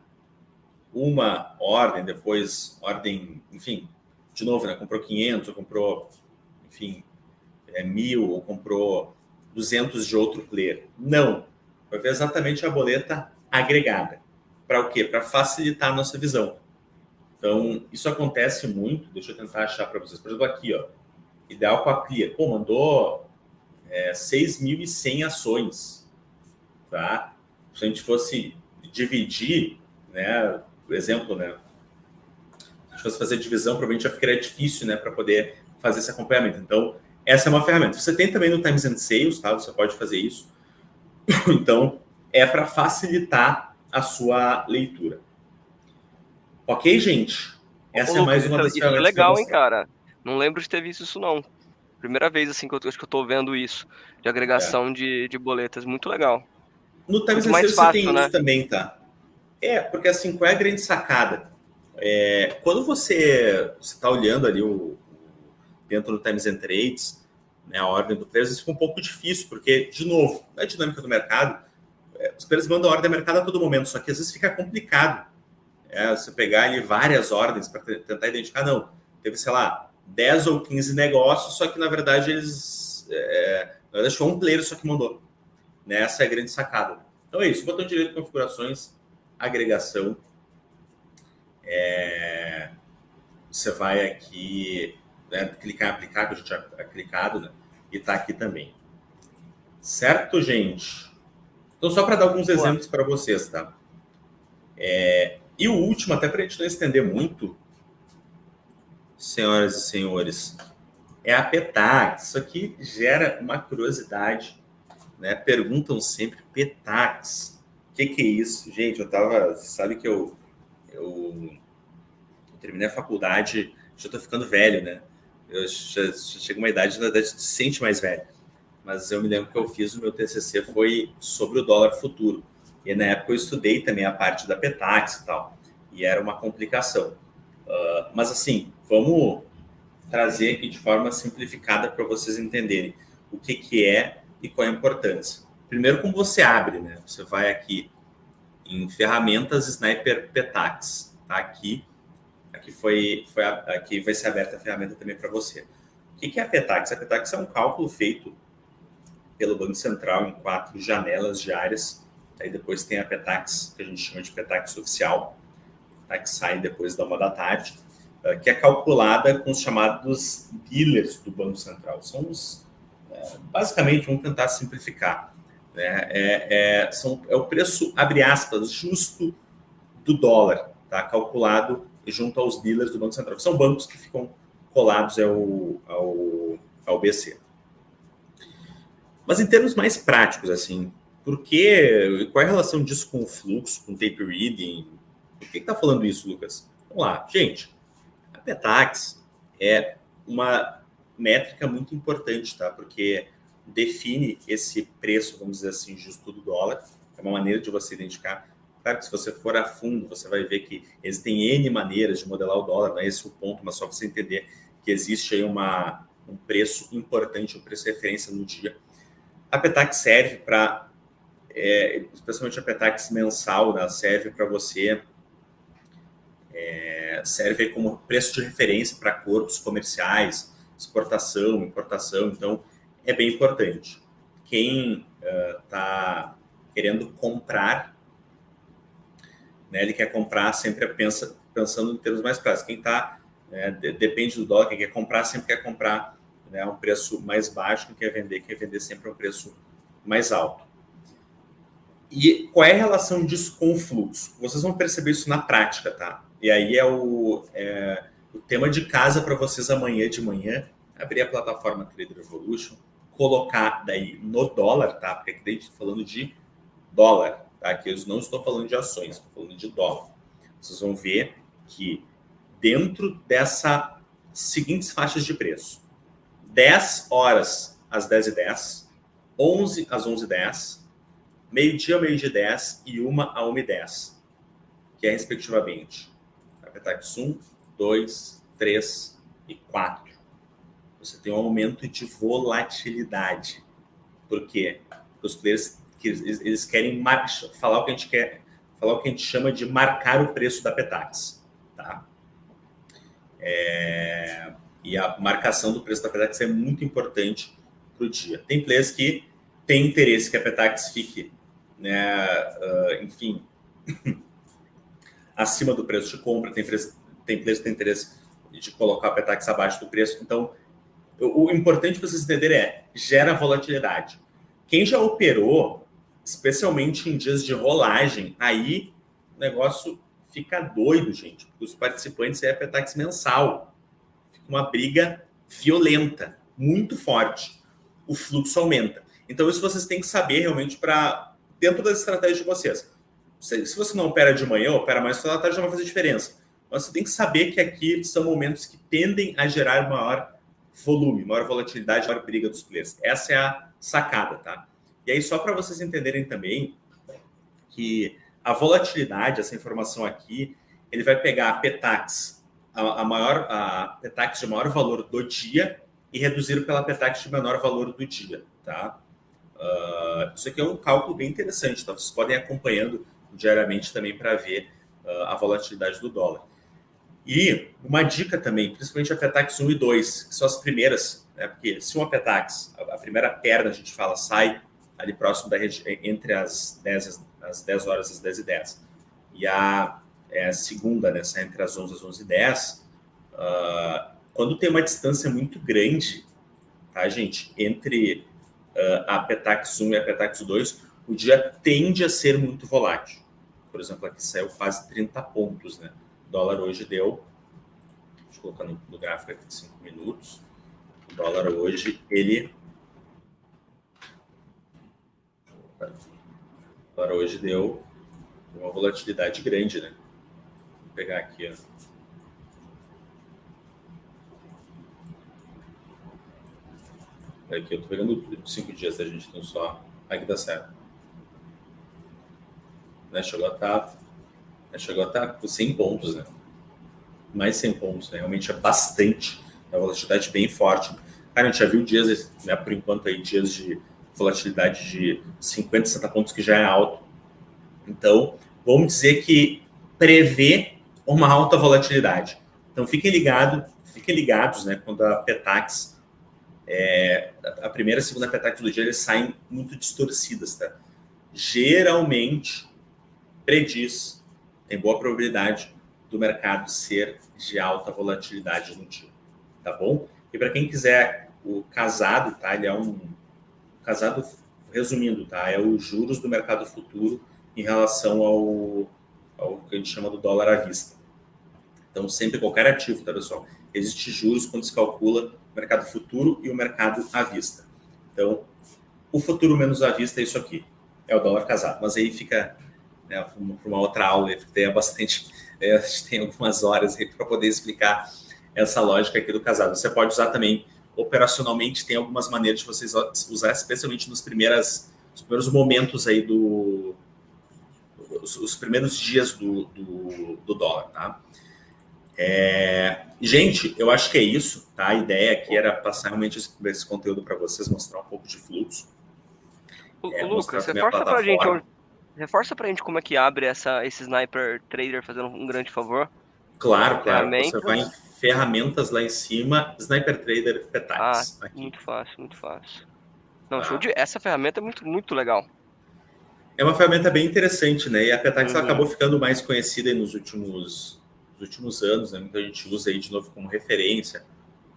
uma ordem, depois ordem, enfim, de novo, né? Comprou 500, ou comprou, enfim, é, mil, ou comprou 200 de outro player. Não. Vai ver exatamente a boleta agregada. Para o quê? Para facilitar a nossa visão. Então, isso acontece muito. Deixa eu tentar achar para vocês. Por exemplo, aqui, ó. Ideal com a Clear. Pô, mandou é, 6.100 ações. Tá? Se a gente fosse dividir, né, por exemplo, né, se a gente fosse fazer divisão, provavelmente já ficaria difícil, né, para poder fazer esse acompanhamento. Então, essa é uma ferramenta. Você tem também no Times and Sales, tá? Você pode fazer isso. (coughs) Então, é para facilitar a sua leitura. Ok, gente? Essa Ô, é mais uma das isso é legal, hein, cara? Não lembro de ter visto isso, não. Primeira vez, assim, que eu, acho que eu tô vendo isso, de agregação é. de, de boletas. Muito legal. No Times and Sales você tem né? isso também, tá? É, porque assim, qual é a grande sacada? É, quando você está olhando ali o, dentro do Times and Trades, né, a ordem do preço, isso fica um pouco difícil, porque, de novo, na dinâmica do mercado, é, os players mandam ordem a mercado a todo momento, só que às vezes fica complicado é, você pegar ali várias ordens para tentar identificar, não, teve, sei lá, 10 ou 15 negócios, só que na verdade eles. É, na verdade, foi um player só que mandou. Né? Essa é a grande sacada. Então é isso. Botão direito configurações, agregação. É... você vai aqui né, clicar em aplicar, que a gente já é clicado, né? E está aqui também. Certo, gente? Então, só para dar alguns Boa. exemplos para vocês, tá? É, e o último, até para a gente não estender muito, senhoras e senhores, é a Petax. Isso aqui gera uma curiosidade, né? Perguntam sempre Petax. O que, que é isso? Gente, eu tava. Sabe que eu, eu terminei a faculdade, já estou ficando velho, né? Eu já, já chego uma idade, na verdade, se sente mais velho. Mas eu me lembro que eu fiz o meu TCC foi sobre o dólar futuro. E na época eu estudei também a parte da Petax e tal. E era uma complicação. Uh, mas assim, vamos trazer aqui de forma simplificada para vocês entenderem o que, que é e qual é a importância. Primeiro, como você abre, né? Você vai aqui em ferramentas Sniper Petax, tá aqui. Aqui foi, foi aqui vai ser aberta a ferramenta também para você. O que, é a Petax? A Petax é um cálculo feito pelo Banco Central em quatro janelas diárias. Aí depois tem a Petax, que a gente chama de Petax oficial, tá? que sai depois da uma da tarde eh, que é calculada com os chamados dealers do Banco Central. São os, basicamente, vamos tentar simplificar. Né? É, é, são, é o preço, abre aspas, justo do dólar, tá? calculado junto aos dealers do Banco Central. São bancos que ficam colados ao, ao, ao BC. Mas em termos mais práticos, assim, por que, qual é a relação disso com o fluxo, com o tape reading? Por que está falando isso, Lucas? Vamos lá, gente. Petax é uma métrica muito importante, tá? Porque define esse preço, vamos dizer assim, justo do dólar. É uma maneira de você identificar. Claro que se você for a fundo, você vai ver que existem N maneiras de modelar o dólar, não é esse o ponto, mas só você entender que existe aí uma, um preço importante, um preço referência no dia. A Petax serve para, é, especialmente a Petax mensal, né, serve para você é, serve como preço de referência para acordos comerciais, exportação, importação, então é bem importante. Quem está uh, querendo comprar, né, ele quer comprar sempre pensa, pensando em termos mais práticos. Quem está, né, de, depende do dólar, quem quer comprar sempre quer comprar né, um preço mais baixo, quem quer vender quer vender sempre um preço mais alto. E qual é a relação disso com o fluxo? Vocês vão perceber isso na prática, tá? E aí é o, é, o tema de casa para vocês amanhã de manhã, abrir a plataforma Trader Evolution, colocar daí no dólar, tá? Porque aqui a gente está falando de dólar, tá? Aqui eu não estou falando de ações, estou falando de dólar. Vocês vão ver que dentro dessa seguintes faixas de preço, 10 horas às 10 e 10, 11 às 11 e 10, meio-dia meio-dia 10 e 1 a 1 e 10, que é respectivamente Petax 1, 2, 3 e 4. Você tem um aumento de volatilidade. Por quê? Porque os players eles querem falar o que a gente quer, falar o que a gente chama de marcar o preço da Petax, tá? É, e a marcação do preço da Petax é muito importante para o dia. Tem players que têm interesse que a Petax fique, né, uh, enfim, (laughs) acima do preço de compra, tem, preço, tem que tem interesse de colocar Petax abaixo do preço. Então, o, importante para vocês entenderem é, gera volatilidade. Quem já operou, especialmente em dias de rolagem, aí o negócio fica doido, gente, porque os participantes é Petax mensal. Fica uma briga violenta, muito forte. O fluxo aumenta. Então, isso vocês têm que saber realmente para dentro das estratégias de vocês se você não opera de manhã, opera mais pela tarde, não vai fazer diferença. Mas você tem que saber que aqui são momentos que tendem a gerar maior volume, maior volatilidade, maior briga dos players. Essa é a sacada, tá? E aí, só para vocês entenderem também que a volatilidade, essa informação aqui, ele vai pegar a Petax, a, a maior, a Petax de maior valor do dia e reduzir pela Petax de menor valor do dia, tá? Uh, isso aqui é um cálculo bem interessante, tá? Vocês podem acompanhando diariamente também para ver uh, a volatilidade do dólar. E uma dica também, principalmente a Petax 1 e 2, que são as primeiras, né, porque se uma Petax, a, primeira perna, a gente fala, sai ali próximo da entre as 10, as 10 horas e as 10 e 10, e a é, segunda, né, sai entre as 11 e as 11 e 10, Uh, quando tem uma distância muito grande, tá, gente, entre uh, a Petax 1 e a Petax 2, o dia tende a ser muito volátil. Por exemplo, aqui saiu quase 30 pontos, né? Dólar hoje deu, deixa eu colocar no, no gráfico aqui de 5 minutos, o dólar hoje, ele... O dólar hoje deu uma volatilidade grande, né? Vou pegar aqui, ó. Aqui eu tô pegando cinco dias da gente, então só. Aqui tá certo. Né? Chegou a estar. Né? Chegou a estar tá com 100 pontos, né? Mais 100 pontos, né? Realmente é bastante. É uma volatilidade bem forte. Cara, a gente já viu dias, né, por enquanto, aí, dias de volatilidade de 50, 60 pontos, que já é alto. Então, vamos dizer que prevê uma alta volatilidade. Então, fiquem ligados, fiquem ligados, né, quando a Petax é, a primeira e a segunda petax do dia eles saem muito distorcidas, tá? Geralmente prediz, tem boa probabilidade do mercado ser de alta volatilidade no dia, tá bom? E para quem quiser o casado, tá? Ele é um casado, resumindo, tá? É os juros do mercado futuro em relação ao, ao que a gente chama do dólar à vista. Então, sempre qualquer ativo, tá, pessoal? Existe juros quando se calcula o mercado futuro e o mercado à vista. Então, o futuro menos à vista é isso aqui, é o dólar casado. Mas aí fica né, para uma outra aula, tem bastante, é, a gente tem algumas horas para poder explicar essa lógica aqui do casado. Você pode usar também operacionalmente, tem algumas maneiras de vocês usar, especialmente nos primeiras, nos primeiros momentos aí do os, os primeiros dias do, do, do dólar, tá? É... Gente, eu acho que é isso, tá? A ideia aqui era passar realmente esse, esse conteúdo para vocês, mostrar um pouco de fluxo. O, é, Lucas, reforça para a gente, reforça pra gente como é que abre essa, esse Sniper Trader fazendo um grande favor. Claro, claro. Você vai em ferramentas lá em cima, Sniper Trader Petax. Ah, aqui. muito fácil, muito fácil. Não, ah. show de... Essa ferramenta é muito, muito legal. É uma ferramenta bem interessante, né? E a Petax uhum. acabou ficando mais conhecida nos últimos últimos anos, né? muita gente usa aí de novo como referência.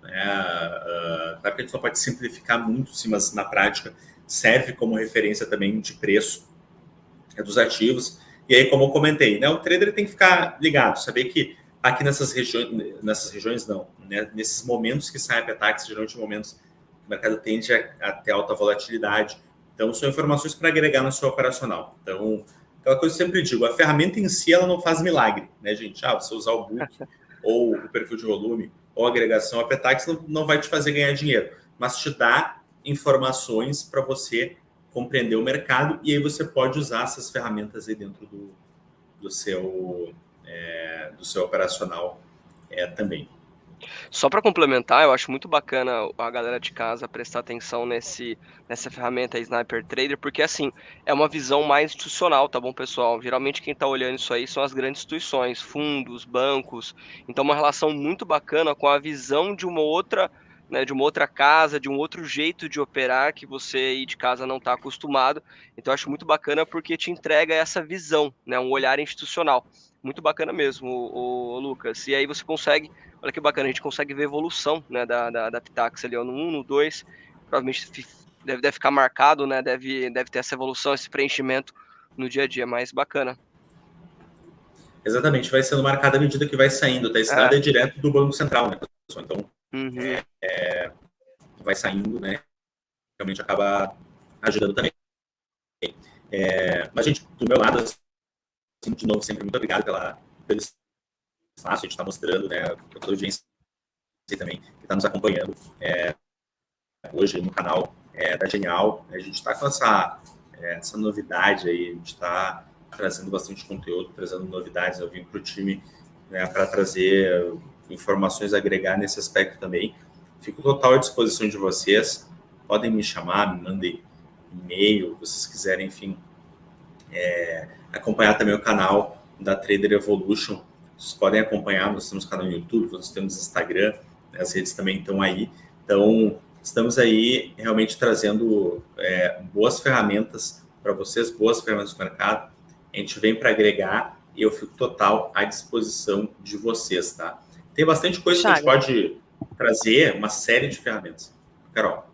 Né? Uh, claro que a gente não pode simplificar muito, sim, mas na prática serve como referência também de preço é, dos ativos. E aí, como eu comentei, né, o trader tem que ficar ligado, saber que aqui nessas regiões, nessas regiões não, né, nesses momentos que sai a Petax, geralmente momentos que o mercado tende a, a ter alta volatilidade. Então, são informações para agregar no seu operacional. Então, aquela coisa que eu sempre digo, a ferramenta em si ela não faz milagre, né, gente? Ah, você usar o book (laughs) ou o perfil de volume ou agregação, a Petax não, não vai te fazer ganhar dinheiro, mas te dá informações para você compreender o mercado e aí você pode usar essas ferramentas aí dentro do, do, seu, é, do seu operacional é, também. Só para complementar, eu acho muito bacana a galera de casa prestar atenção nesse, nessa ferramenta Sniper Trader, porque assim, é uma visão mais institucional, tá bom, pessoal? Geralmente quem está olhando isso aí são as grandes instituições, fundos, bancos. Então, uma relação muito bacana com a visão de uma outra. Né, de uma outra casa, de um outro jeito de operar que você aí de casa não está acostumado. Então, eu acho muito bacana porque te entrega essa visão, né, um olhar institucional. Muito bacana mesmo, o, o Lucas. E aí você consegue Olha que bacana, a gente consegue ver a evolução né, da, da, da Pitax ali, ó, no 1, no 2, provavelmente deve, deve ficar marcado, né, deve, deve ter essa evolução, esse preenchimento no dia a dia, mas bacana. Exatamente, vai sendo marcado à medida que vai saindo, tá? Esse é. é direto do Banco Central, né, pessoal? Então, uhum. é, é, vai saindo, né, realmente acaba ajudando também. É, mas, gente, do meu lado, assim, de novo, sempre muito obrigado pela, pelo espaço, a gente está mostrando, né, para toda a audiência também que está nos acompanhando é, hoje no canal é, da Genial. A gente está com essa, é, essa novidade aí, a gente está trazendo bastante conteúdo, trazendo novidades. Eu vim para o time né, para trazer informações, agregar nesse aspecto também. Fico total à disposição de vocês. Podem me chamar, me mandem e-mail, vocês quiserem, enfim, é, acompanhar também o canal da Trader Evolution vocês podem acompanhar, nós temos canal no YouTube, nós temos Instagram, né, as redes também estão aí. Então, estamos aí realmente trazendo é, boas ferramentas para vocês, boas ferramentas do mercado. A gente vem para agregar e eu fico total à disposição de vocês, tá? Tem bastante coisa Chaga. que a gente pode trazer, uma série de ferramentas. Carol.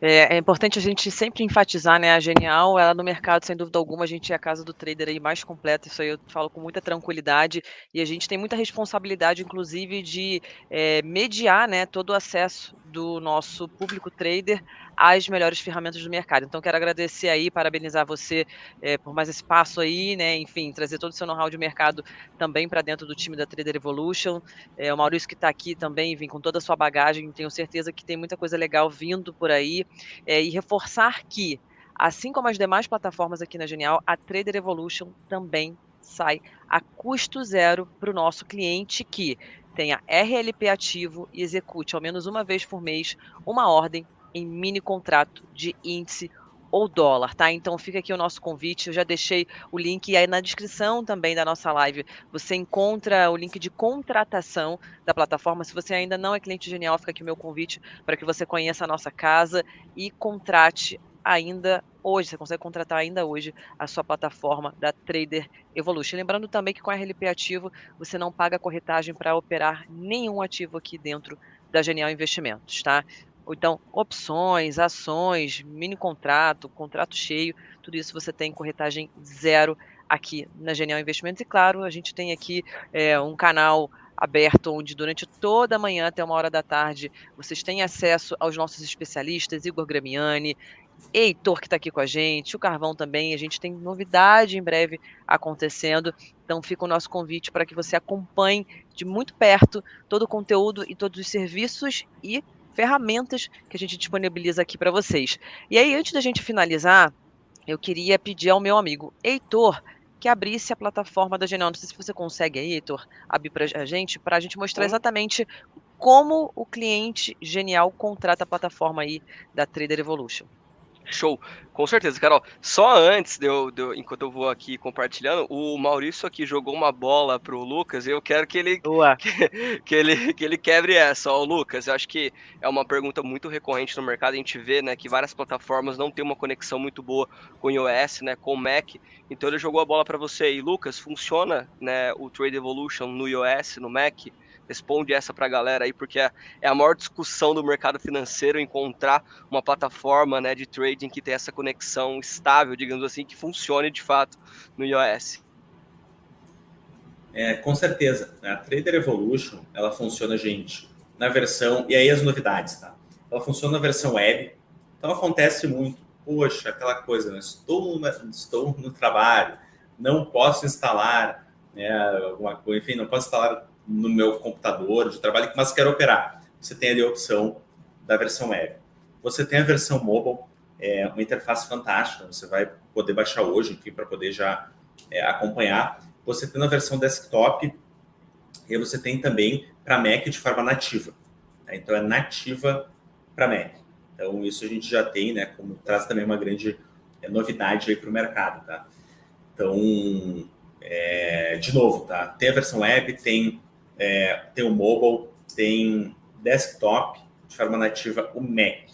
É, é, importante a gente sempre enfatizar, né? A Genial, ela no mercado, sem dúvida alguma, a gente é a casa do trader aí mais completa, isso aí eu falo com muita tranquilidade, e a gente tem muita responsabilidade, inclusive, de é, mediar né, todo o acesso do nosso público trader às melhores ferramentas do mercado. Então, quero agradecer aí, parabenizar você é, por mais esse passo aí, né? Enfim, trazer todo o seu know-how de mercado também para dentro do time da Trader Evolution. É, o Maurício que está aqui também, vem com toda a sua bagagem, tenho certeza que tem muita coisa legal vindo por aí. É, e reforçar que, assim como as demais plataformas aqui na Genial, a Trader Evolution também sai a custo zero para o nosso cliente que tenha RLP ativo e execute ao menos uma vez por mês uma ordem em mini contrato de índice ou dólar, tá? Então fica aqui o nosso convite. Eu já deixei o link aí na descrição também da nossa live. Você encontra o link de contratação da plataforma. Se você ainda não é cliente genial, fica aqui o meu convite para que você conheça a nossa casa e contrate ainda hoje, você consegue contratar ainda hoje a sua plataforma da Trader Evolution. Lembrando também que com a RLP ativo, você não paga corretagem para operar nenhum ativo aqui dentro da Genial Investimentos, tá? Ou então, opções, ações, mini contrato, contrato cheio, tudo isso você tem corretagem zero aqui na Genial Investimentos. E claro, a gente tem aqui é, um canal aberto, onde durante toda a manhã até uma hora da tarde vocês têm acesso aos nossos especialistas, Igor Gramiani, Heitor que está aqui com a gente, o Carvão também. A gente tem novidade em breve acontecendo. Então fica o nosso convite para que você acompanhe de muito perto todo o conteúdo e todos os serviços e ferramentas que a gente disponibiliza aqui para vocês. E aí, antes da gente finalizar, eu queria pedir ao meu amigo Heitor que abrisse a plataforma da Genial. Não sei se você consegue aí, Heitor, abrir para a gente, para a gente mostrar exatamente como o cliente Genial contrata a plataforma aí da Trader Evolution. Show, com certeza, Carol. Só antes de eu, de eu, enquanto eu vou aqui compartilhando, o Maurício aqui jogou uma bola pro Lucas e eu quero que ele que, (laughs) que, ele que ele quebre essa. Ó, Lucas, eu acho que é uma pergunta muito recorrente no mercado. A gente vê, né, que várias plataformas não têm uma conexão muito boa com o iOS, né, com o Mac. Então ele jogou a bola para você. E Lucas, funciona, né, o Trade Evolution no iOS, no Mac? Responde essa para a galera aí, porque é, é a maior discussão do mercado financeiro encontrar uma plataforma né, de trading que tem essa conexão estável, digamos assim, que funcione de fato no iOS. É, com certeza. A Trader Evolution, ela funciona, gente, na versão... E aí as novidades, tá? Ela funciona na versão web. Então acontece muito. Poxa, aquela coisa, né? estou, estou no trabalho, não posso instalar né, alguma coisa, enfim, não posso instalar no meu computador de trabalho, mas quero operar. Você tem ali a opção da versão web. Você tem a versão mobile, é uma interface fantástica, você vai poder baixar hoje, enfim, para poder já é, acompanhar. Você tem a versão desktop e você tem também para Mac de forma nativa. Tá? Então, é nativa para Mac. Então, isso a gente já tem, né? Como traz também uma grande é, novidade aí para o mercado, tá? Então, é, de novo, tá? Tem a versão web, tem é, tem o mobile, tem desktop, de forma nativa o Mac.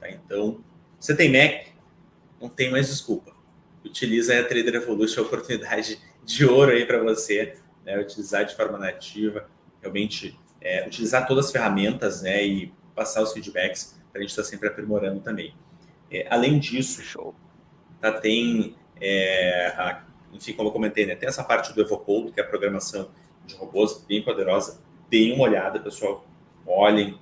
Tá? Então, você tem Mac, não tem mais desculpa. Utiliza a Trader Evolution, a oportunidade de ouro aí para você, né? utilizar de forma nativa, realmente é, utilizar todas as ferramentas né? e passar os feedbacks para a gente estar tá sempre aprimorando também. É, além disso, Show. Tá, tem, é, a, enfim, como eu comentei, né, tem essa parte do Evocode, que é a programação de robôs bem poderosa. Deem uma olhada, pessoal. Olhem,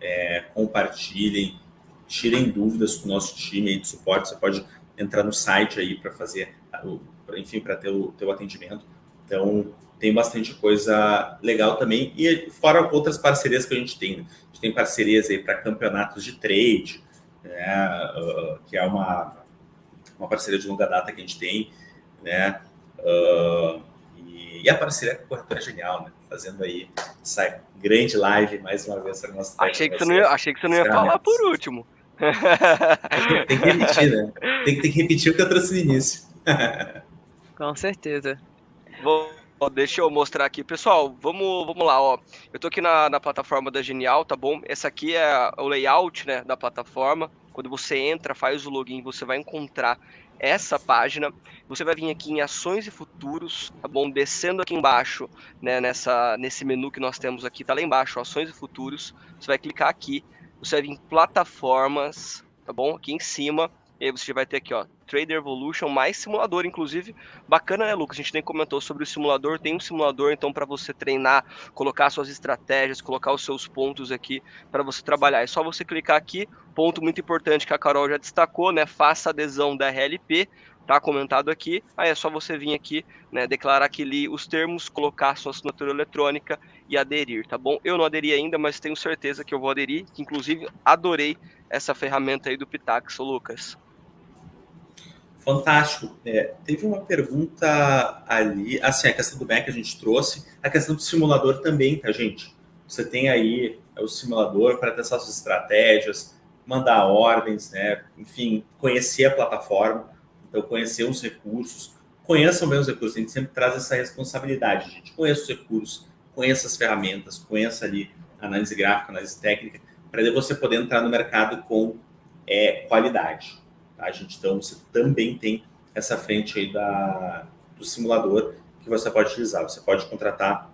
é, compartilhem, tirem dúvidas com o nosso time de suporte. Você pode entrar no site aí para fazer, enfim, para ter o teu atendimento. Então, tem bastante coisa legal também. E fora outras parcerias que a gente tem. Né? A gente tem parcerias aí para campeonatos de trade, né? uh, que é uma, uma parceria de longa data que a gente tem, né? Uh, e a parceria com a Corretora Genial, né? Fazendo aí essa grande live mais uma vez para nós. Achei que, você não ia, achei que você não ia falar por último. (laughs) tem que repetir, né? Tem, tem que repetir o que eu trouxe no início. (laughs) com certeza. Vou, deixa eu mostrar aqui. Pessoal, vamos, vamos lá, ó. Eu tô aqui na, na plataforma da Genial, tá bom? Essa aqui é o layout né, da plataforma. Quando você entra, faz o login, você vai encontrar essa página. Você vai vir aqui em ações e futuros, tá bom? Descendo aqui embaixo, né, nessa, nesse menu que nós temos aqui, tá lá embaixo, ações e futuros. Você vai clicar aqui, você vai vir em plataformas, tá bom? Aqui em cima, e aí você vai ter aqui, ó, Trader Evolution mais simulador, inclusive. Bacana, né, Lucas? A gente nem comentou sobre o simulador. Tem um simulador, então, para você treinar, colocar suas estratégias, colocar os seus pontos aqui para você trabalhar. É só você clicar aqui. Ponto muito importante que a Carol já destacou, né? Faça adesão da RLP tá comentado aqui. Aí é só você vir aqui, né, declarar que li os termos, colocar sua assinatura eletrônica e aderir, tá bom? Eu não aderi ainda, mas tenho certeza que eu vou aderir, inclusive adorei essa ferramenta aí do Pitax, Lucas. Fantástico. É, teve uma pergunta ali, assim, a questão do Mac a gente trouxe, a questão do simulador também, tá, gente? Você tem aí é, o simulador para testar suas estratégias, mandar ordens, né? Enfim, conhecer a plataforma. Então, conhecer os recursos, conheçam bem os recursos, a gente sempre traz essa responsabilidade, gente. Conheça os recursos, conheça as ferramentas, conheça ali análise gráfica, análise técnica, para você poder entrar no mercado com é, qualidade. Tá, gente? Então, você também tem essa frente aí da, do simulador que você pode utilizar. Você pode contratar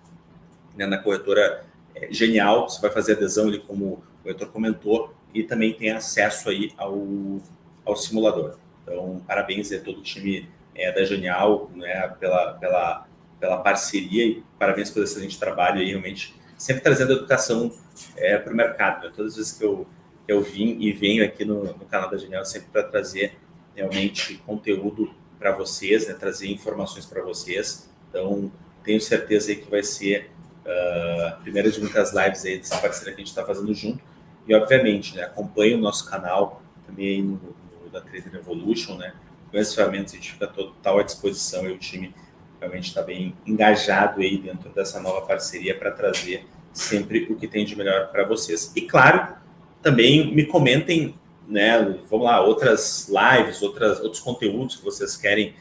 né, na corretora é, Genial, você vai fazer adesão ali, como o Heitor comentou, e também tem acesso aí ao, ao simulador. Então, parabéns a todo o time é, da Genial né, pela, pela, pela parceria e parabéns pelo excelente trabalho aí, realmente, sempre trazendo educação é, para o mercado. Né? Todas as vezes que eu, eu vim e venho aqui no, no canal da Genial, sempre para trazer realmente conteúdo para vocês, né, trazer informações para vocês. Então, tenho certeza aí que vai ser uh, a primeira de muitas lives aí dessa parceria que a gente está fazendo junto. E, obviamente, né, acompanhe o nosso canal também aí no, da Trader Evolution, né? Com essas ferramentas a gente fica total à disposição e o time realmente está bem engajado aí dentro dessa nova parceria para trazer sempre o que tem de melhor para vocês. E claro, também me comentem, né? Vamos lá, outras lives, outras, outros conteúdos que vocês querem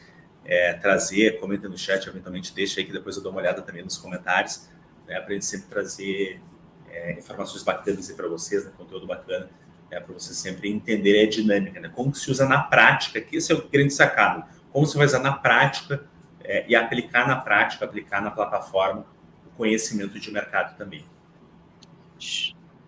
é, trazer, comentem no chat, eventualmente deixa aí que depois eu dou uma olhada também nos comentários, né? Para a gente sempre trazer é, informações bacanas para vocês, né? conteúdo bacana é, para você sempre entender a dinâmica, né? como se usa na prática, que esse é o grande sacado, como você vai usar na prática é, e aplicar na prática, aplicar na plataforma o conhecimento de mercado também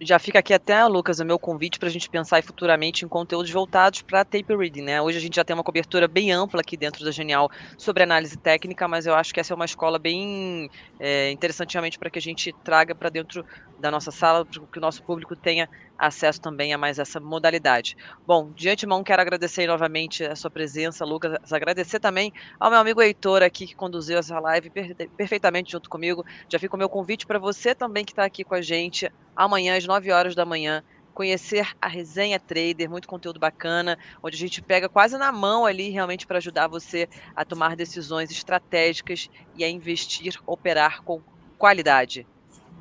já fica aqui até, Lucas, o meu convite para a gente pensar futuramente em conteúdos voltados para tape reading, né? Hoje a gente já tem uma cobertura bem ampla aqui dentro da Genial sobre análise técnica, mas eu acho que essa é uma escola bem é, interessantemente para que a gente traga para dentro da nossa sala, para que o nosso público tenha acesso também a mais essa modalidade. Bom, de antemão quero agradecer novamente a sua presença, Lucas, agradecer também ao meu amigo Heitor aqui que conduziu essa live perfeitamente junto comigo. Já fica o meu convite para você também que está aqui com a gente amanhã às 9 horas da manhã conhecer a Resenha Trader, muito conteúdo bacana, onde a gente pega quase na mão ali realmente para ajudar você a tomar decisões estratégicas e a investir, operar com qualidade.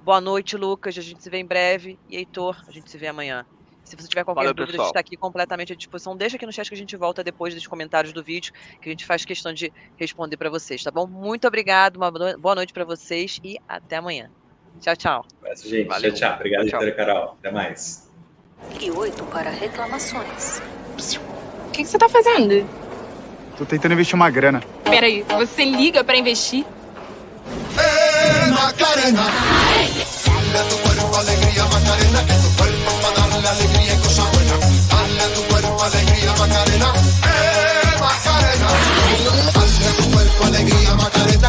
Boa noite, Lucas. A gente se vê em breve. E Heitor, a gente se vê amanhã. Se você tiver qualquer Valeu, dúvida, pessoal. a gente está aqui completamente à disposição. Deixa aqui no chat que a gente volta depois dos comentários do vídeo, que a gente faz questão de responder para vocês, tá bom? Muito obrigado, uma boa noite para vocês e até amanhã. Tchau, tchau. Isso, gente. Valeu. Tchau, tchau. Obrigado, tchau. Carol. Até mais. E oito para reclamações. O que, que você tá fazendo? Tô tentando investir uma grana. Peraí, você liga para investir? querer Macarena. Dale a tu cuerpo alegría Macarena, que tu cuerpo va a darle alegría y cosas buenas. Dale tu cuerpo alegría Macarena, eh Macarena. Dale a tu cuerpo alegría Macarena.